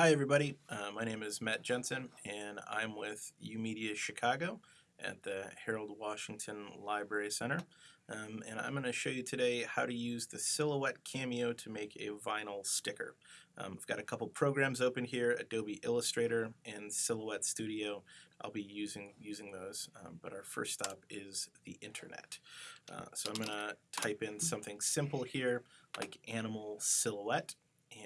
Hi everybody, uh, my name is Matt Jensen and I'm with YOUmedia Chicago at the Harold Washington Library Center um, and I'm going to show you today how to use the Silhouette Cameo to make a vinyl sticker. Um, I've got a couple programs open here, Adobe Illustrator and Silhouette Studio. I'll be using using those, um, but our first stop is the internet. Uh, so I'm going to type in something simple here like animal silhouette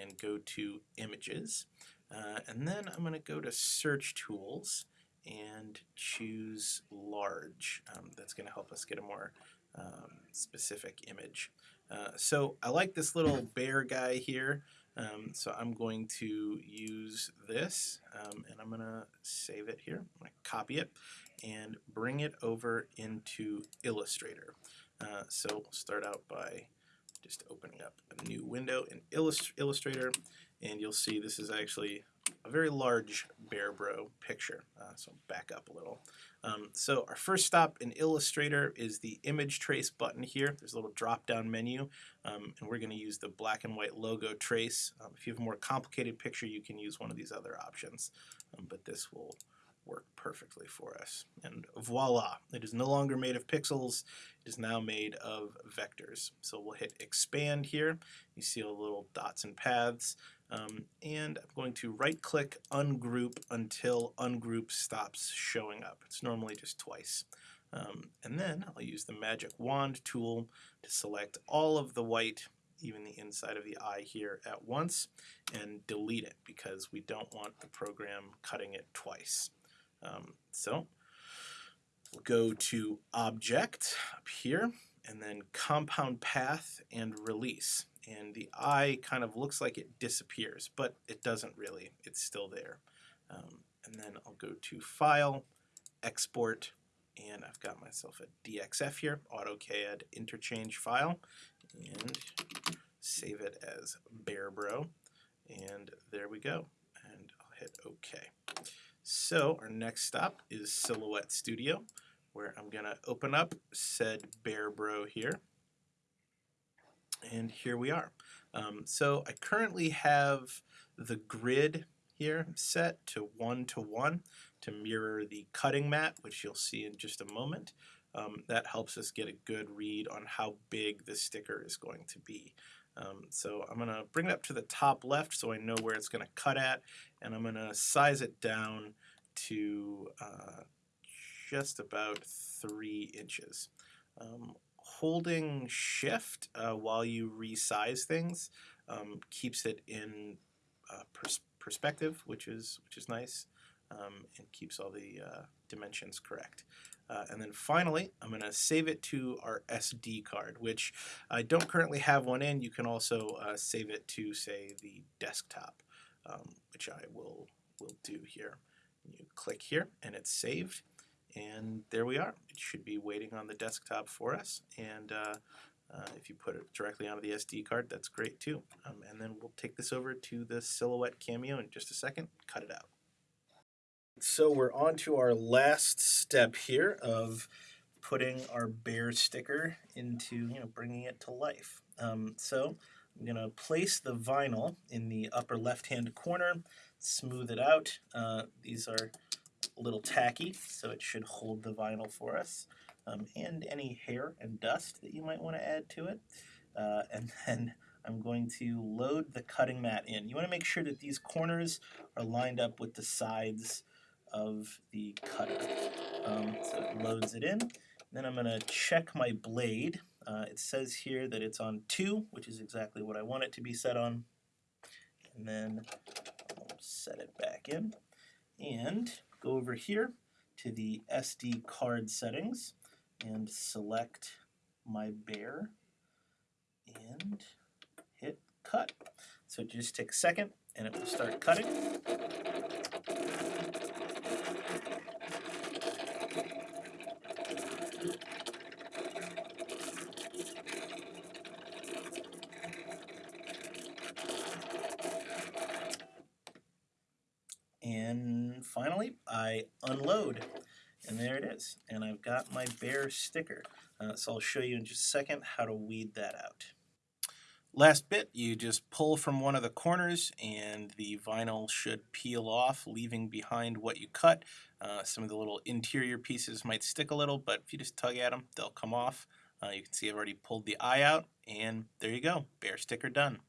and go to images. Uh, and then I'm going to go to search tools and choose large. Um, that's going to help us get a more um, specific image. Uh, so I like this little bear guy here. Um, so I'm going to use this um, and I'm going to save it here. I'm going to copy it and bring it over into Illustrator. Uh, so we'll start out by just opening up a new window in Illustrator and you'll see this is actually a very large Bear Bro picture. Uh, so back up a little. Um, so our first stop in Illustrator is the image trace button here. There's a little drop down menu um, and we're going to use the black and white logo trace. Um, if you have a more complicated picture you can use one of these other options um, but this will work perfectly for us. And voila, it is no longer made of pixels, it is now made of vectors. So we'll hit expand here, you see all the little dots and paths, um, and I'm going to right click ungroup until ungroup stops showing up. It's normally just twice. Um, and then I'll use the magic wand tool to select all of the white even the inside of the eye here at once and delete it because we don't want the program cutting it twice. Um, so we'll go to Object up here, and then Compound Path and Release. And the eye kind of looks like it disappears, but it doesn't really. It's still there. Um, and then I'll go to File, Export, and I've got myself a DXF here, AutoCAD interchange file, and save it as BearBro, and there we go. And I'll hit OK. So our next stop is Silhouette Studio, where I'm going to open up said Bear Bro here. And here we are. Um, so I currently have the grid here set to one to one to mirror the cutting mat, which you'll see in just a moment. Um, that helps us get a good read on how big the sticker is going to be. Um, so I'm going to bring it up to the top left so I know where it's going to cut at, and I'm going to size it down to uh, just about three inches. Um, holding shift uh, while you resize things um, keeps it in uh, pers perspective, which is which is nice, um, and keeps all the uh, dimensions correct. Uh, and then finally, I'm going to save it to our SD card, which I don't currently have one in. You can also uh, save it to, say, the desktop, um, which I will, will do here. You click here, and it's saved. And there we are. It should be waiting on the desktop for us. And uh, uh, if you put it directly onto the SD card, that's great too. Um, and then we'll take this over to the Silhouette Cameo in just a second, cut it out. So we're on to our last step here of putting our bear sticker into, you know, bringing it to life. Um, so I'm going to place the vinyl in the upper left-hand corner, smooth it out. Uh, these are a little tacky, so it should hold the vinyl for us, um, and any hair and dust that you might want to add to it. Uh, and then I'm going to load the cutting mat in. You want to make sure that these corners are lined up with the sides of the cutter. Um, so it loads it in. Then I'm going to check my blade. Uh, it says here that it's on 2, which is exactly what I want it to be set on. And then I'll set it back in. And go over here to the SD card settings and select my bear and hit cut. So just take a second and it will start cutting. And finally, I unload. And there it is. And I've got my bear sticker. Uh, so I'll show you in just a second how to weed that out. Last bit, you just pull from one of the corners and the vinyl should peel off, leaving behind what you cut. Uh, some of the little interior pieces might stick a little, but if you just tug at them, they'll come off. Uh, you can see I've already pulled the eye out, and there you go, bear sticker done.